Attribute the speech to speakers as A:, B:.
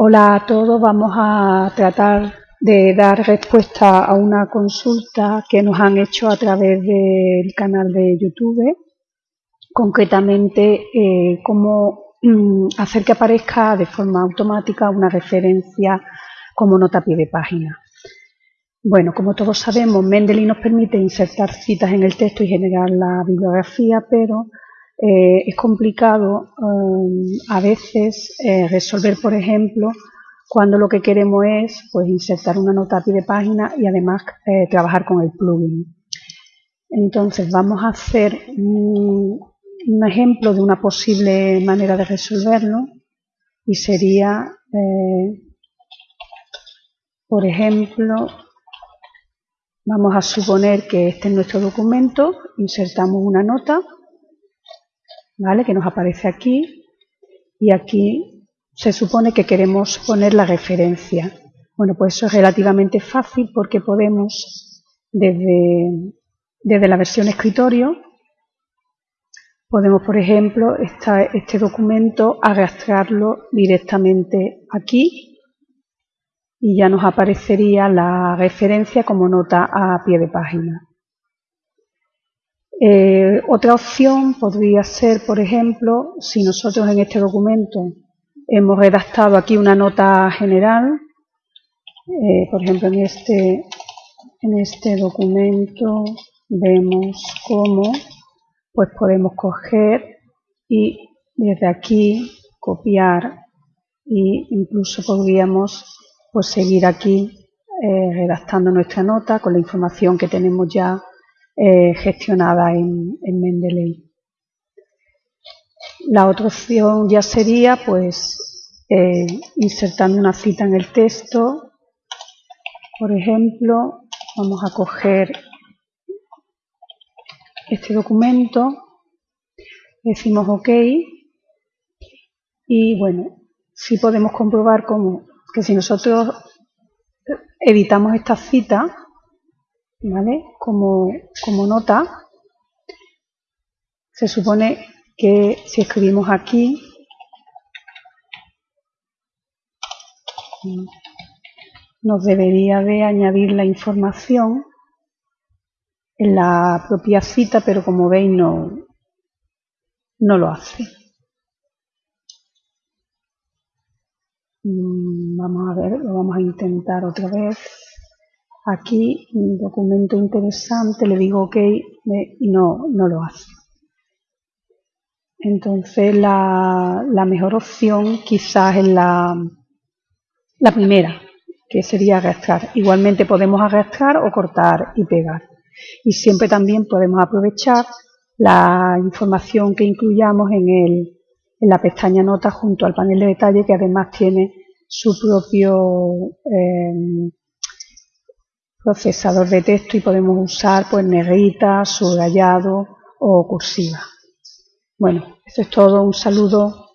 A: Hola a todos, vamos a tratar de dar respuesta a una consulta que nos han hecho a través del canal de YouTube, concretamente eh, cómo mm, hacer que aparezca de forma automática una referencia como nota pie de página. Bueno, como todos sabemos, Mendeley nos permite insertar citas en el texto y generar la bibliografía, pero eh, es complicado um, a veces eh, resolver, por ejemplo, cuando lo que queremos es pues, insertar una nota a pie de página y además eh, trabajar con el plugin. Entonces vamos a hacer un, ejemplo de una posible manera de resolverlo y sería, por ejemplo, vamos a suponer que este es nuestro documento, insertamos una nota ¿vale? Que nos aparece aquí y aquí se supone que queremos poner la referencia. Bueno, pues eso es relativamente fácil porque podemos, desde, desde la versión escritorio, podemos, por ejemplo, esta, este documento arrastrarlo directamente aquí y ya nos aparecería la referencia como nota a pie de página. Eh, otra opción podría ser, por ejemplo, si nosotros en este documento hemos redactado aquí una nota general, eh, por ejemplo, en este, en este documento vemos cómo pues podemos coger y desde aquí copiar e incluso podríamos pues seguir aquí eh, redactando nuestra nota con la información que tenemos ya eh, gestionada en, Mendeley. La otra opción ya sería pues eh, insertando una cita en el texto. Por ejemplo, vamos a coger este documento, decimos OK y bueno, si podemos comprobar como que si nosotros editamos esta cita, ¿vale? Como, como nota, se supone que si escribimos aquí, nos debería de añadir la información en la propia cita, pero como veis no, no lo hace. Mm, vamos a ver, lo vamos a intentar otra vez. Aquí, un documento interesante, le digo OK y no, no lo hace. Entonces, la, mejor opción quizás es la, la primera, que sería arrastrar. Igualmente podemos arrastrar o cortar y pegar. Y siempre también podemos aprovechar la información que incluyamos en, el, en la pestaña Notas junto al panel de detalle que además tiene su propio eh, procesador de texto y podemos usar pues negrita, subrayado o cursiva. Bueno, eso es todo. Un saludo.